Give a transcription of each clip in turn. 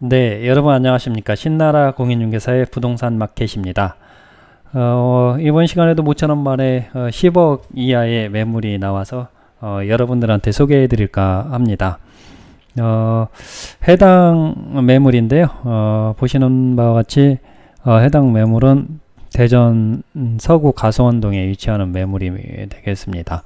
네, 여러분 안녕하십니까. 신나라 공인중개사의 부동산 마켓입니다. 어, 이번 시간에도 모처럼 만에 어, 10억 이하의 매물이 나와서 어, 여러분들한테 소개해 드릴까 합니다. 어, 해당 매물인데요. 어, 보시는 바와 같이 어, 해당 매물은 대전 서구 가소원동에 위치하는 매물이 되겠습니다.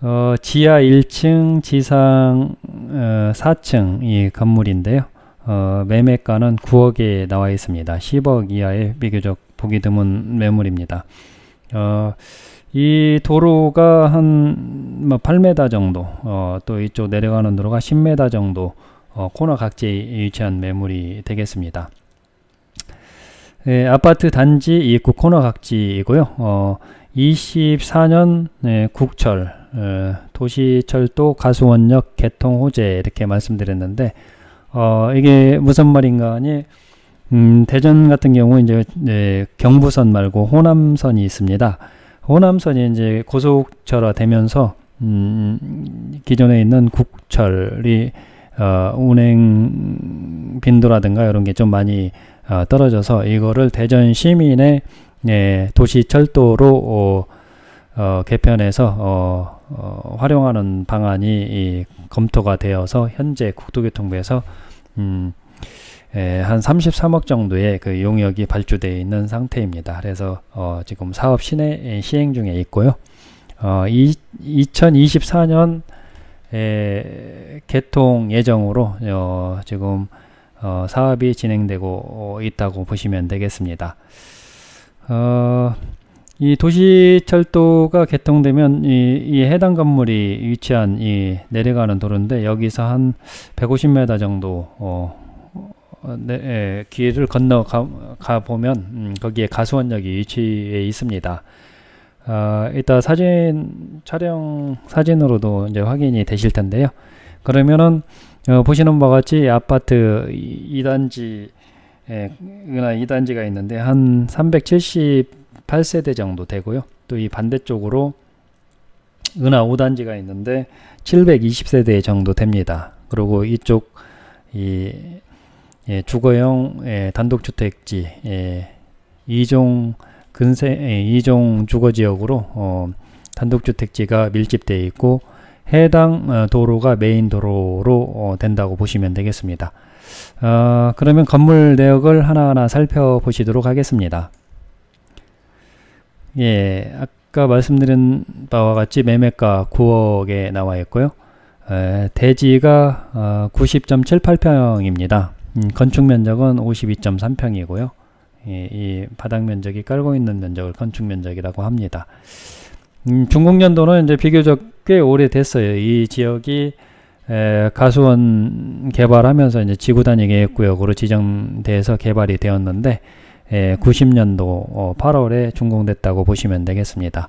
어, 어, 지하 1층, 지상 어, 4층 이 건물인데요. 어, 매매가는 9억에 나와 있습니다. 10억 이하의 비교적 보기 드문 매물입니다. 어, 이 도로가 한뭐 8m 정도, 어, 또 이쪽 내려가는 도로가 10m 정도 어, 코너 각지에 위치한 매물이 되겠습니다. 예, 아파트 단지 입구 코너 각지이고요. 어, 24년 네, 국철 어, 도시철도 가수원역 개통 호재 이렇게 말씀드렸는데 어, 이게 무슨 말인가 하니 음, 대전 같은 경우 이제 네, 경부선 말고 호남선이 있습니다. 호남선이 이제 고속철화 되면서 음, 기존에 있는 국철이 어, 운행 빈도라든가 이런 게 좀 많이 어, 떨어져서 이거를 대전 시민의 예, 도시 철도로 어, 어, 개편해서 어, 어, 활용하는 방안이 이, 검토가 되어서 현재 국토교통부에서 음, 예, 한 33억 정도의 그 용역이 발주되어 있는 상태입니다. 그래서 어, 지금 사업 시내 시행 중에 있고요. 어, 이, 2024년 에, 개통 예정으로 어, 지금 어, 사업이 진행되고 있다고 보시면 되겠습니다. 어, 이 도시철도가 개통되면 이, 이, 해당 건물이 위치한 이 내려가는 도로인데 여기서 한 150m 정도 어, 네, 예, 길을 건너 가, 가 보면 음, 거기에 가수원역이 위치해 있습니다. 어, 이따 사진 촬영 사진으로도 이제 확인이 되실 텐데요. 그러면은 어, 보시는 바와 같이 아파트 2단지 예, 그나 2단지가 있는데 한 378세대 정도 되고요. 또 이 반대쪽으로 은하 5단지가 있는데 720세대 정도 됩니다. 그리고 이쪽 이 예, 주거용 예, 단독주택지 예, 2종 근세 예, 2종 주거지역으로 어, 단독주택지가 밀집되어 있고 해당 어, 도로가 메인 도로로 어, 된다고 보시면 되겠습니다. 어, 그러면 건물 내역을 하나하나 살펴보시도록 하겠습니다. 예, 아까 말씀드린 바와 같이 매매가 9억에 나와 있고요. 에, 대지가 어, 90.78평입니다. 음, 건축 면적은 52.3평이고요. 예, 이 바닥 면적이 깔고 있는 면적을 건축 면적이라고 합니다. 음, 중국년도는 이제 비교적 꽤 오래됐어요. 이 지역이 에, 가수원 개발하면서 이제 지구 단위 계획구역으로 지정돼서 개발이 되었는데 에, 90년도 어, 8월에 준공됐다고 보시면 되겠습니다.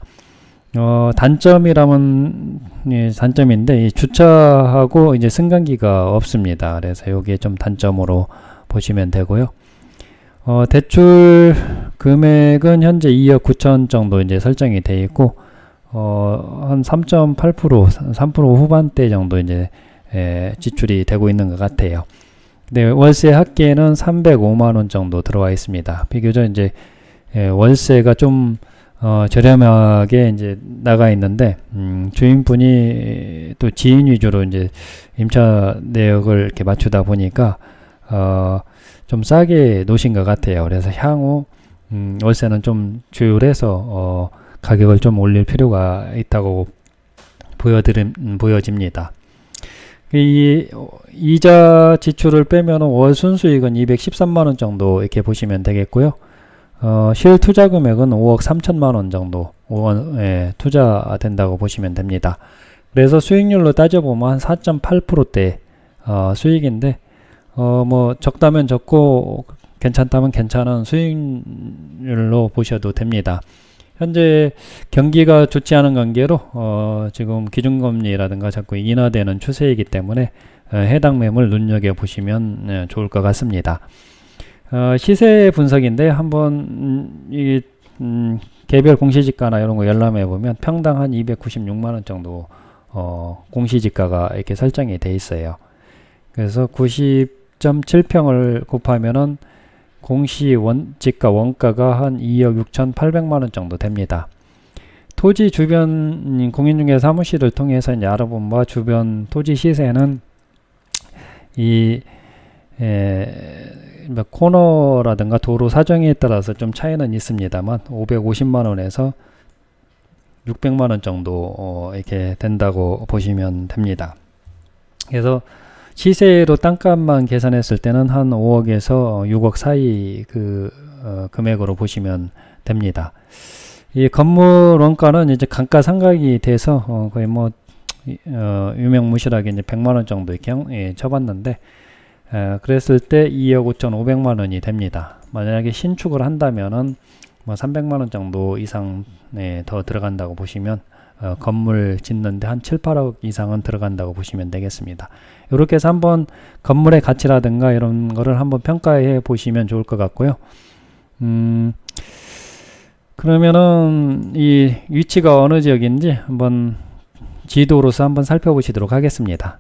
어, 단점이라면 예, 단점인데 이 주차하고 이제 승강기가 없습니다. 그래서 여기에 좀 단점으로 보시면 되고요. 어, 대출 금액은 현재 2억 9천 정도 이제 설정이 되어 있고 어, 한 3.8% 3% 후반대 정도 이제 에, 지출이 되고 있는 것 같아요. 네, 월세 합계는 305만 원 정도 들어와 있습니다. 비교적 이제 에, 월세가 좀 어, 저렴하게 이제 나가 있는데 음, 주인분이 또 지인 위주로 이제 임차 내역을 이렇게 맞추다 보니까 어, 좀 싸게 놓으신 것 같아요. 그래서 향후 음, 월세는 좀 조율해서 어, 가격을 좀 올릴 필요가 있다고 보여드림, 음, 보여집니다. 이 이자 지출을 빼면 월 순수익은 213만원 정도 이렇게 보시면 되겠고요. 어, 실 투자 금액은 5억 3천만원 정도 5원, 예, 투자된다고 보시면 됩니다. 그래서 수익률로 따져보면 한 4.8%대 어, 수익인데 어, 뭐 적다면 적고 괜찮다면 괜찮은 수익률로 보셔도 됩니다. 현재 경기가 좋지 않은 관계로 어, 지금 기준금리라든가 자꾸 인하되는 추세이기 때문에 어, 해당 매물 눈여겨보시면 어, 좋을 것 같습니다. 어, 시세 분석인데 한번 음, 이 음, 개별 공시지가나 이런 거 열람해 보면 평당 한 296만원 정도 어, 공시지가가 이렇게 설정이 돼 있어요. 그래서 90.7평을 곱하면은 공시 원지가 원가가 한 2억 6,800만 원 정도 됩니다. 토지 주변 공인중개 사무실을 통해서 이제 알아본 바 주변 토지 시세는 이 에, 뭐 코너라든가 도로 사정에 따라서 좀 차이는 있습니다만 550만 원에서 600만 원 정도 어, 이렇게 된다고 보시면 됩니다. 그래서 시세로 땅값만 계산했을 때는 한 5억에서 6억 사이 그 어, 금액으로 보시면 됩니다. 이 건물 원가는 이제 감가상각이 돼서 어, 거의 뭐 어, 유명무실하게 이제 100만 원 정도 이렇게 예, 쳐봤는데 에, 그랬을 때 2억 5,500만 원이 됩니다. 만약에 신축을 한다면은 뭐 300만 원 정도 이상 네, 더 들어간다고 보시면 어, 건물 짓는데 한 7, 8억 이상은 들어간다고 보시면 되겠습니다. 이렇게 해서 한번 건물의 가치라든가 이런 거를 한번 평가해 보시면 좋을 것 같고요. 음, 그러면은 이 위치가 어느 지역인지 한번 지도로서 한번 살펴보시도록 하겠습니다.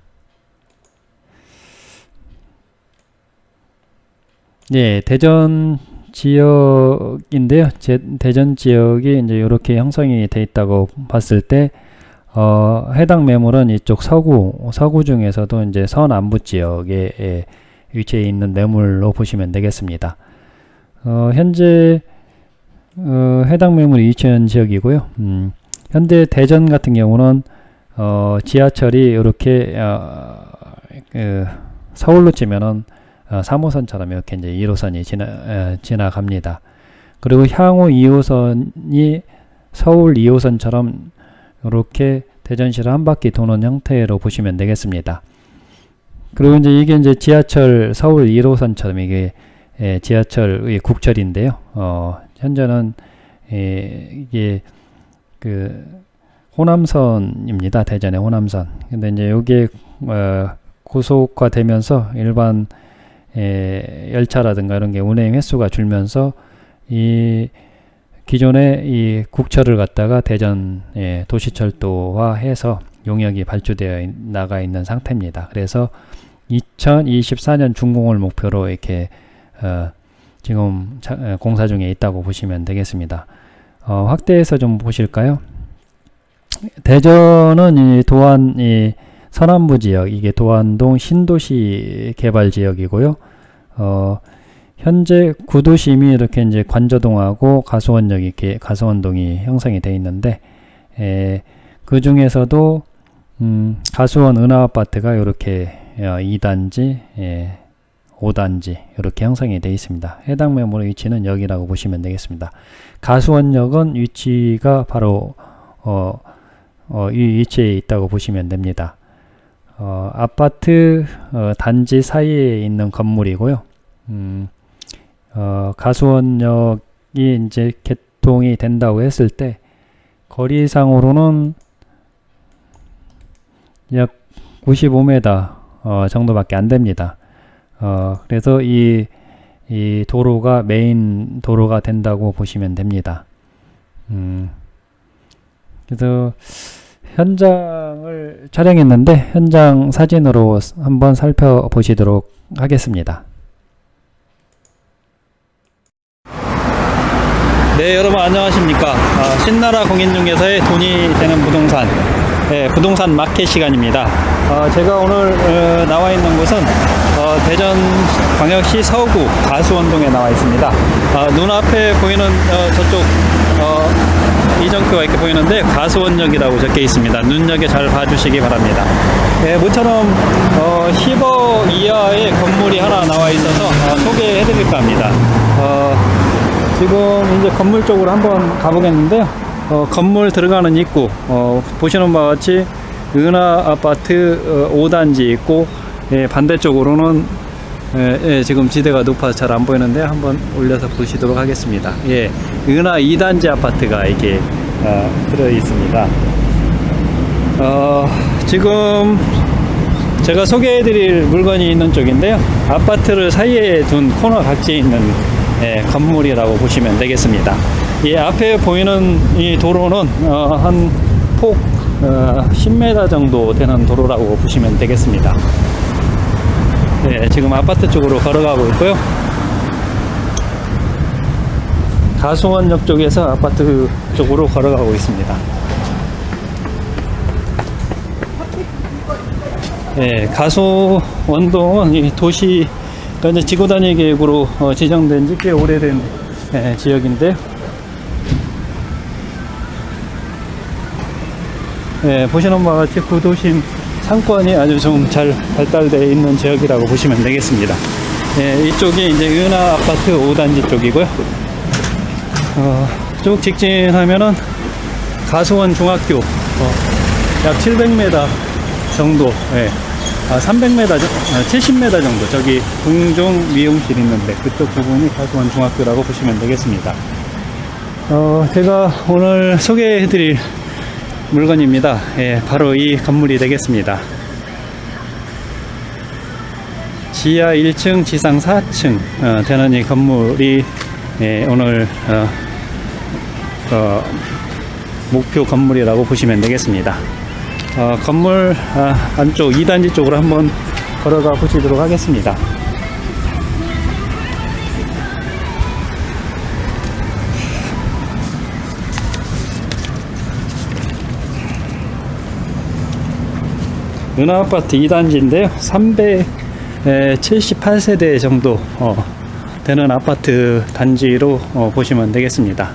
예, 대전 지역인데요. 제, 대전 지역이 이제 이렇게 형성이 돼 있다고 봤을 때 어, 해당 매물은 이쪽 서구 서구 중에서도 이제 서남부 지역에 예, 위치해 있는 매물로 보시면 되겠습니다. 어, 현재 어, 해당 매물이 이천 지역이고요. 음, 현재 대전 같은 경우는 어, 지하철이 이렇게 어, 그 서울로 치면은 어, 3호선처럼 이렇게 이제 1호선이 지나, 에, 지나갑니다. 그리고 향후 2호선이 서울 2호선처럼 이렇게 대전시를 한 바퀴 도는 형태로 보시면 되겠습니다. 그리고 이제 이게 이제 지하철 서울 1호선처럼 이게 예, 지하철의 국철인데요. 어, 현재는 예, 이게 그 호남선입니다. 대전의 호남선. 근데 이제 여기에 어, 고속화되면서 일반 에, 열차라든가 이런 게 운행 횟수가 줄면서 이 기존의 이 국철을 갖다가 대전 예, 도시철도화해서 용역이 발주되어 있, 나가 있는 상태입니다. 그래서 2024년 준공을 목표로 이렇게 어, 지금 차, 어, 공사 중에 있다고 보시면 되겠습니다. 어, 확대해서 좀 보실까요? 대전은 이 도안 이 서남부 지역 이게 도안동 신도시 개발 지역이고요. 어, 현재 구도심이 이렇게 이제 관저동하고 가수원역이 이렇게 가수원동이 형성이 되어 있는데 에, 그 중에서도 음, 가수원 은하아파트가 이렇게 어, 2단지, 예, 5단지 이렇게 형성이 되어 있습니다. 해당 매물의 위치는 여기라고 보시면 되겠습니다. 가수원역은 위치가 바로 어, 어, 이 위치에 있다고 보시면 됩니다. 어, 아파트 어, 단지 사이에 있는 건물이고요. 음, 어, 가수원역이 이제 개통이 된다고 했을 때 거리상으로는 약 95m 어, 정도밖에 안 됩니다. 어, 그래서 이, 이 도로가 메인 도로가 된다고 보시면 됩니다. 음, 그래서 현장을 촬영했는데 현장 사진으로 한번 살펴보시도록 하겠습니다. 네 여러분 안녕하십니까? 아, 신나라 공인중개사의 돈이 되는 부동산. 네, 부동산 마켓 시간입니다. 아, 제가 오늘 어, 나와 있는 곳은 어, 대전 광역시 서구 가수원동에 나와 있습니다. 아, 눈앞에 보이는 어, 저쪽 어, 이정표가 이렇게 보이는데 가수원역이라고 적혀 있습니다. 눈여겨 잘 봐주시기 바랍니다. 네, 모처럼 10억 어, 이하의 건물이 하나 나와 있어서 어, 소개해 드릴까 합니다. 지금 이제 건물 쪽으로 한번 가보겠는데요. 어, 건물 들어가는 입구 어, 보시는 바와 같이 은하 아파트 어, 5단지 있고 예, 반대쪽으로는 예, 예, 지금 지대가 높아서 잘 안 보이는데 한번 올려서 보시도록 하겠습니다. 예, 은하 2단지 아파트가 이렇게 어, 들어 있습니다. 어, 지금 제가 소개해 드릴 물건이 있는 쪽인데요. 아파트를 사이에 둔 코너 각지에 있는 예, 건물이라고 보시면 되겠습니다. 이 앞에 보이는 이 도로는 어, 한폭 어, 10m 정도 되는 도로라고 보시면 되겠습니다. 예, 지금 아파트 쪽으로 걸어가고 있고요. 가수원역 쪽에서 아파트 쪽으로 걸어가고 있습니다. 예, 가수원동은 이 도시 이제 지구 단위 계획으로 어, 지정된 지 꽤 오래된 예, 지역인데요. 예, 보시는 바와 같이 구도심 상권이 아주 좀 잘 발달되어 있는 지역이라고 보시면 되겠습니다. 예, 이쪽이 이제 은하 아파트 5단지 쪽이고요. 어, 쭉 직진하면은 가수원 중학교 어, 약 700m 정도, 예, 아, 300m, 정- 아, 70m 정도 저기 궁중 미용실 있는데 그쪽 부분이 가수원 중학교라고 보시면 되겠습니다. 어, 제가 오늘 소개해드릴 물건입니다. 예, 바로 이 건물이 되겠습니다. 지하 1층, 지상 4층 어, 되는 이 건물이 예, 오늘 어, 어, 목표 건물이라고 보시면 되겠습니다. 어, 건물 아, 안쪽 2단지 쪽으로 한번 걸어가 보시도록 하겠습니다. 은하아파트 2단지인데요. 378세대 정도 어, 되는 아파트 단지로 어, 보시면 되겠습니다.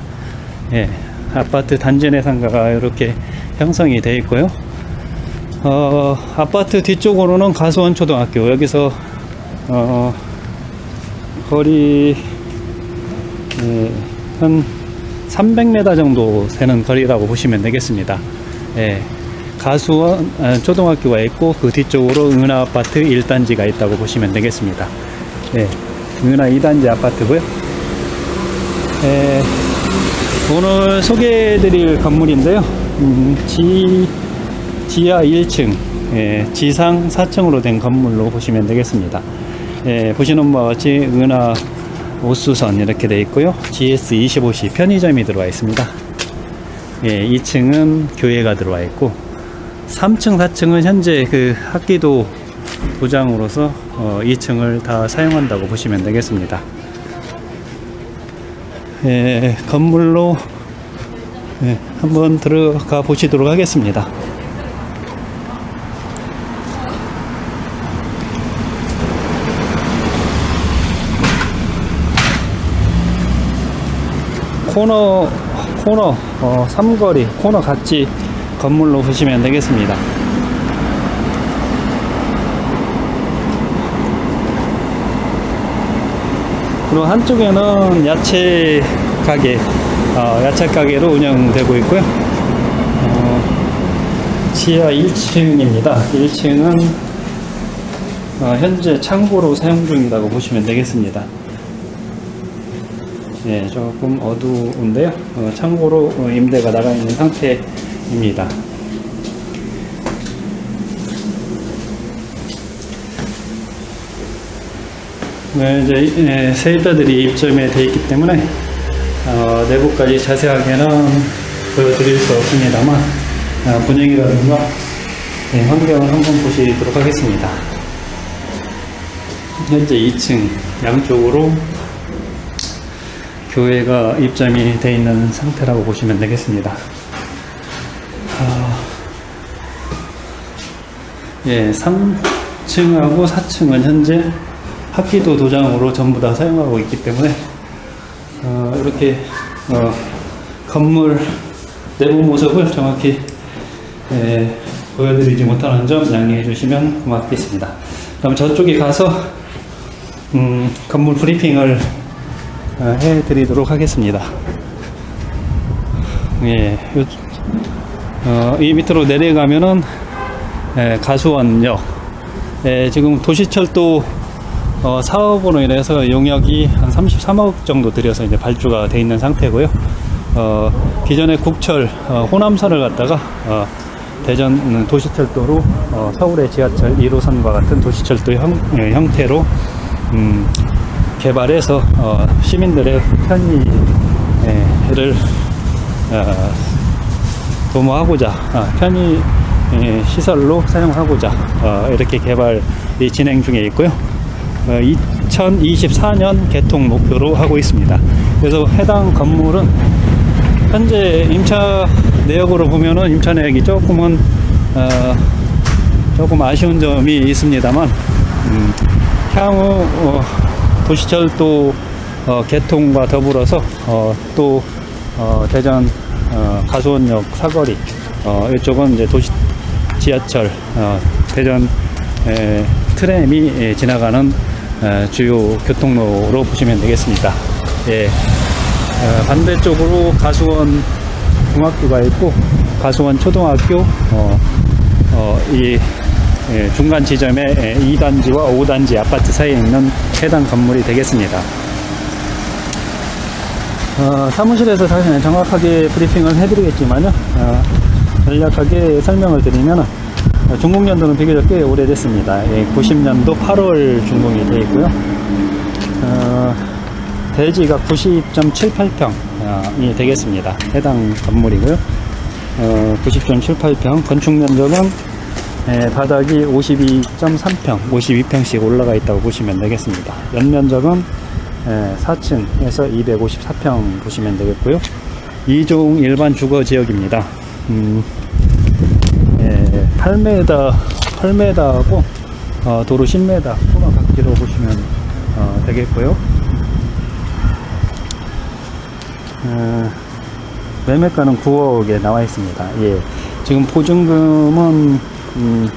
예, 아파트 단지 내 상가가 이렇게 형성이 되어 있고요. 어, 아파트 뒤쪽으로는 가수원 초등학교 여기서 어, 거리 예, 한 300m 정도 되는 거리라고 보시면 되겠습니다. 예, 가수원 아, 초등학교가 있고 그 뒤쪽으로 은하 아파트 1단지가 있다고 보시면 되겠습니다. 예, 은하 2단지 아파트고요. 예, 오늘 소개해드릴 건물인데요. 음, 지, 지하 1층, 예, 지상 4층으로 된 건물로 보시면 되겠습니다. 예, 보시는 바와 같이 은하 오수선 이렇게 되어 있고요. GS25C 편의점이 들어와 있습니다. 예, 2층은 교회가 들어와 있고 3층, 4층은 현재 그 학기도 도장으로서 어, 2층을 다 사용한다고 보시면 되겠습니다. 예, 건물로 예, 한번 들어가 보시도록 하겠습니다. 코너 코너 어, 삼거리 코너 같이 건물로 보시면 되겠습니다. 그리고 한쪽에는 야채 가게, 어, 야채 가게로 운영되고 있고요. 어, 지하 1층입니다. 1층은 어, 현재 창고로 사용 중이라고 보시면 되겠습니다. 예, 조금 어두운데요. 어, 창고로 어, 임대가 나가 있는 상태 입니다. 네, 이제 예, 세입자들이 입점에 되어 있기 때문에 어, 내부까지 자세하게는 보여드릴 수 없습니다만 어, 분위기라든가 예, 환경을 한번 보시도록 하겠습니다. 현재 2층 양쪽으로 교회가 입점이 되어 있는 상태라고 보시면 되겠습니다. 아, 예, 3층하고 4층은 현재 합기도 도장으로 전부 다 사용하고 있기 때문에 어, 이렇게 어, 건물 내부 모습을 정확히 예, 보여드리지 못하는 점 양해해 주시면 고맙겠습니다. 그럼 저쪽에 가서 음, 건물 브리핑을 어, 해드리도록 하겠습니다. 예, 요, 어, 이 밑으로 내려가면은 예, 가수원역. 예, 지금 도시철도 어, 사업으로 인해서 용역이 한 33억 정도 들여서 이제 발주가 돼 있는 상태고요. 어, 기존에 국철 어, 호남선을 갖다가 어, 대전 도시철도로 어, 서울의 지하철 1호선과 같은 도시철도 형, 예, 형태로 음, 개발해서 어, 시민들의 편의를 어, 도모하고자 아, 편의 예, 시설로 사용하고자 어, 이렇게 개발이 진행 중에 있고요. 어, 2024년 개통 목표로 하고 있습니다. 그래서 해당 건물은 현재 임차 내역으로 보면은 임차 내역이 조금은 어, 조금 아쉬운 점이 있습니다만 음, 향후 어, 도시철도 어, 개통과 더불어서 어, 또 어, 대전 어, 가수원역 사거리 어, 이쪽은 이제 도시 지하철 어, 대전 에, 트램이 예, 지나가는 에, 주요 교통로로 보시면 되겠습니다. 예, 어, 반대쪽으로 가수원 중학교가 있고 가수원 초등학교 어, 어, 이 예, 중간 지점에 예, 2단지와 5단지 아파트 사이에 있는 해당 건물이 되겠습니다. 어, 사무실에서 사실 정확하게 브리핑을 해드리겠지만요. 어, 간략하게 설명을 드리면 어, 준공 연도는 비교적 꽤 오래됐습니다. 예, 90년도 8월 준공이 되어 있고요. 어, 대지가 90.78평이 되겠습니다. 해당 건물이고요. 어, 90.78평 건축 면적은 예, 바닥이 52.3평, 52평씩 올라가 있다고 보시면 되겠습니다. 연면적은 예, 4층에서 254평 보시면 되겠고요. 2종 일반 주거 지역입니다. 음, 예, 8m, 8m하고 어, 도로 10m 코너 각지로 보시면 어, 되겠고요. 어, 매매가는 9억에 나와 있습니다. 예, 지금 보증금은 음,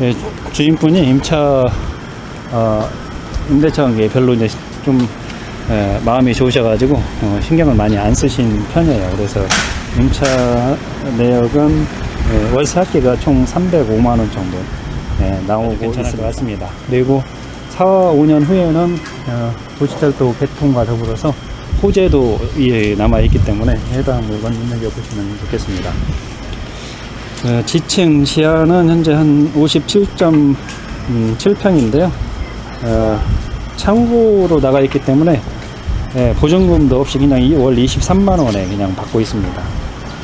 예, 주인분이 임차 어, 임대차 관계에 별로 이제 좀 예, 마음이 좋으셔가지고 어, 신경을 많이 안 쓰신 편이에요. 그래서 임차 내역은 예, 월세 합계가 총 305만 원 정도 예, 나오고 있을 것 같습니다. 그리고 4, 5년 후에는 어, 도시철도 개통과 더불어서 호재도 예, 남아있기 때문에 해당 물건 눈여겨보시면 좋겠습니다. 어, 지층 시야는 현재 한 57.7평인데요. 어, 창고로 나가 있기 때문에 예, 보증금도 없이 그냥 이월 23만 원에 그냥 받고 있습니다.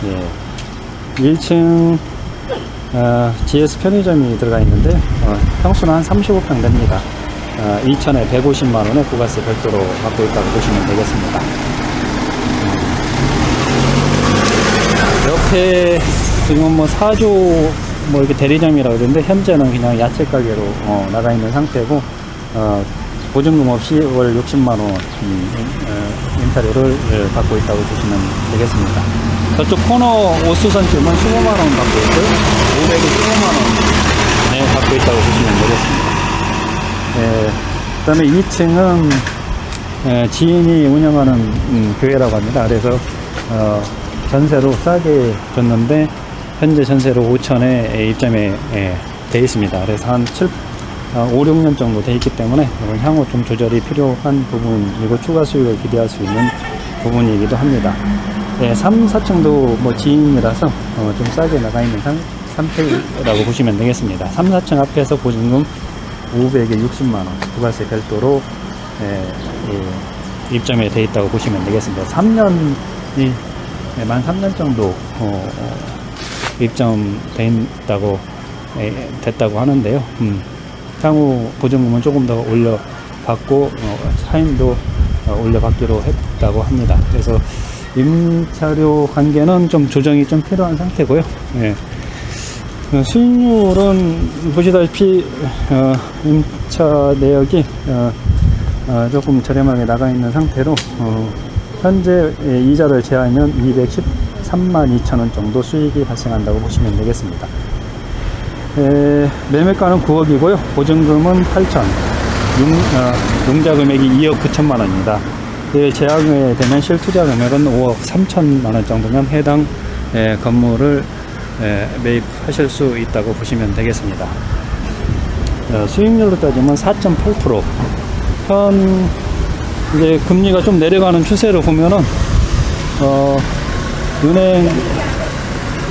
예. 1층 어, GS 편의점이 들어가 있는데 어, 평수는 한 35평 됩니다. 어, 2천에 150만 원에 부가세 별도로 받고 있다고 보시면 되겠습니다. 옆에 지금 뭐 사조 뭐 이렇게 대리점이라고 그러는데 현재는 그냥 야채 가게로 어, 나가 있는 상태고 어, 보증금 없이 월 60만 원 음, 어, 임차료를 예, 받고 있다고 보시면 되겠습니다. 저쪽 코너 오수선집은 15만 원 받고 있고요. 500에 15만 원 네, 받고 있다고 보시면 되겠습니다. 예, 그 다음에 2층은 예, 지인이 운영하는 음, 교회라고 합니다. 그래서 어, 전세로 싸게 줬는데 현재 전세로 5천에 입점에 예, 돼 있습니다. 그래서 한 7, 어, 5, 6년 정도 돼 있기 때문에 향후 좀 조절이 필요한 부분이고 추가 수익을 기대할 수 있는 부분이기도 합니다. 예, 3, 4층도 뭐 지인이라서 어, 좀 싸게 나가 있는 상, 상태라고 보시면 되겠습니다. 3, 4층 앞에서 보증금 500에 60만원 부가세 별도로 예, 예, 입점에 돼 있다고 보시면 되겠습니다. 3년이 예, 만 3년 정도 어, 어, 입점돼 있다고 예, 됐다고 하는데요. 음, 향후 보증금은 조금 더 올려 받고 어, 차임도 어, 올려 받기로 했다고 합니다. 그래서 임차료 관계는 좀 조정이 좀 필요한 상태고요. 예. 어, 수익률은 보시다시피 어, 임차 내역이 어, 어, 조금 저렴하게 나가 있는 상태로 어, 현재 예, 이자를 제하면 213만 2천원 정도 수익이 발생한다고 보시면 되겠습니다. 에, 매매가는 9억이고요. 보증금은 8천, 융, 어, 융자 금액이 2억 9천만 원입니다. 예, 제약에 되면 실투자 금액은 5억 3천만 원 정도면 해당 예, 건물을 예, 매입하실 수 있다고 보시면 되겠습니다. 어, 수익률로 따지면 4.8%. 현 이제 금리가 좀 내려가는 추세를 보면은 어, 은행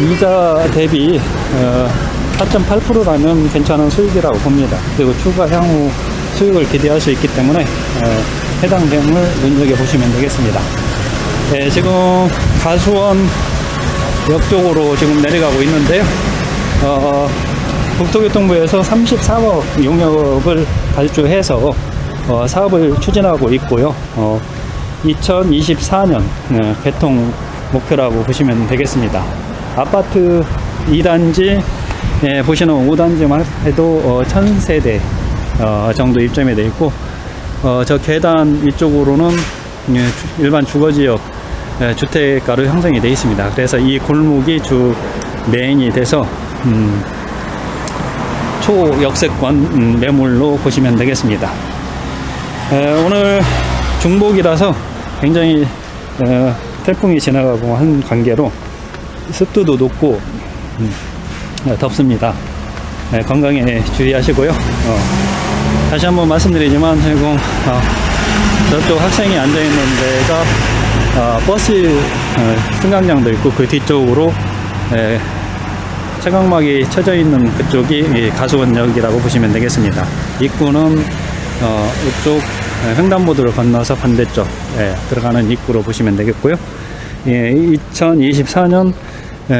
이자 대비 어, 4.8%라면 괜찮은 수익이라고 봅니다. 그리고 추가 향후 수익을 기대할 수 있기 때문에 어, 해당 점을 눈여겨보시면 되겠습니다. 네, 지금 가수원 역 쪽으로 지금 내려가고 있는데요. 어, 국토교통부에서 34억 용역을 발주해서 어, 사업을 추진하고 있고요. 어, 2024년 어, 개통 목표라고 보시면 되겠습니다. 아파트 2단지 예, 보시는 5단지만 해도 어, 1000세대 어, 정도 입점이 되어 있고 어, 저 계단 위쪽으로는 예, 주- 일반 주거지역 예, 주택가로 형성이 되어 있습니다. 그래서 이 골목이 주 메인이 돼서 음, 초역세권 음, 매물로 보시면 되겠습니다. 에, 오늘 중복이라서 굉장히 어, 태풍이 지나가고 한 관계로 습도도 높고 음, 어, 덥습니다. 네, 건강에 주의하시고요. 어, 다시 한번 말씀드리지만 지금 어, 저쪽 학생이 앉아 있는 데가 어, 버스 어, 승강장도 있고 그 뒤쪽으로 에, 채광막이 쳐져 있는 그쪽이 이 가수원역이라고 보시면 되겠습니다. 입구는 어, 이쪽 에, 횡단보도를 건너서 반대쪽 에, 들어가는 입구로 보시면 되겠고요. 예, 2024년 에,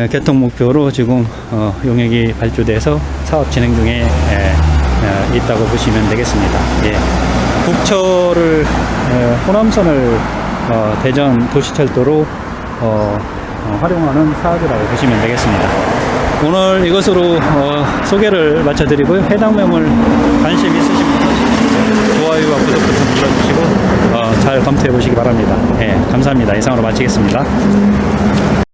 개통 목표로 지금 어, 용역이 발주돼서 사업 진행 중에 에, 에, 있다고 보시면 되겠습니다. 예. 국철을 에, 호남선을 어, 대전 도시철도로 어, 어, 활용하는 사업이라고 보시면 되겠습니다. 오늘 이것으로 어, 소개를 마쳐드리고요. 해당 매물 관심 있으신 분은 좋아요와 구독 버튼 눌러주시고 어, 잘 검토해 보시기 바랍니다. 예, 감사합니다. 이상으로 마치겠습니다.